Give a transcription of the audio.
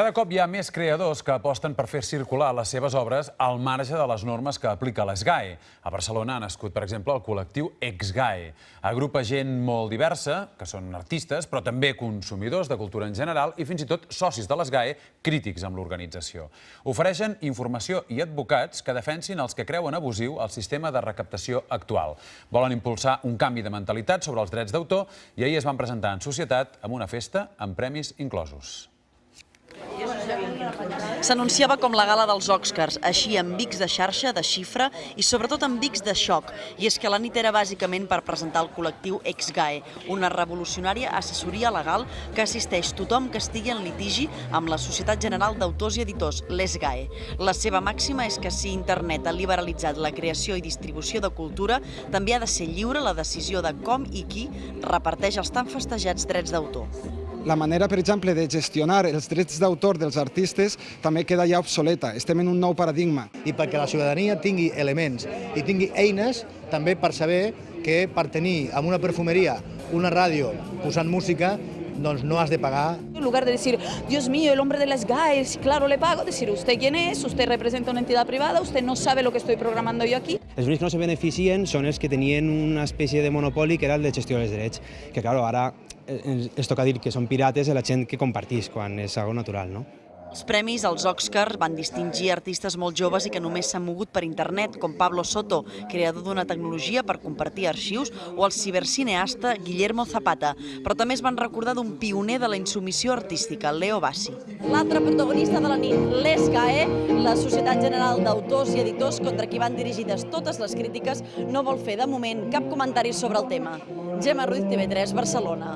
Cada cop hi ha més creadors que aposten per fer circular les seves obres al marge de les normes que aplica l'ESGAE. A Barcelona ha nascut, per exemple, el col·lectiu EXGAE. Agrupa gent molt diversa, que són artistes, però també consumidors de cultura en general i fins i tot socis de l'ESGAE crítics amb l'organització. Ofereixen informació i advocats que defensin els que creuen abusiu el sistema de recaptació actual. Volen impulsar un canvi de mentalitat sobre els drets d'autor i ahir es van presentar en societat amb una festa amb premis inclosos. S'anunciava com la gala dels Oscars, així amb bics de xarxa, de xifra i sobretot amb bics de xoc. I és que la nit era bàsicament per presentar el col·lectiu EXGAE, una revolucionària assessoria legal que assisteix tothom que estigui en litigi amb la Societat General d'Autors i Editors, l'ESGAE. La seva màxima és que si internet ha liberalitzat la creació i distribució de cultura, també ha de ser lliure la decisió de com i qui reparteix els tan festejats drets d'autor la manera, per exemple, de gestionar els drets d'autor dels artistes també queda ja obsoleta. Estem en un nou paradigma. I perquè la ciutadania tingui elements i tingui eines també per saber que per tenir en una perfumeria una ràdio posant música doncs no has de pagar. En lugar de decir, Dios mío, el hombre de las GAES, claro, le pago, decir, ¿usted quién es? ¿Usted representa una entidad privada? ¿Usted no sabe lo que estoy programando yo aquí? Els únics que no se beneficien són els que tenien una espècie de monopoli que era el de gestió dels drets, que claro, ara es toca dir que són pirates de la gent que compartís quan és algo natural, no? Els premis als Oscars van distingir artistes molt joves i que només s'han mogut per internet, com Pablo Soto, creador d'una tecnologia per compartir arxius, o el cibercineasta Guillermo Zapata. Però també es van recordar d'un pioner de la insumissió artística, Leo Bassi. L'altre protagonista de la nit, l'ESGAE, la Societat General d'Autors i Editors contra qui van dirigides totes les crítiques, no vol fer de moment cap comentari sobre el tema. Gemma Ruiz, TV3, Barcelona.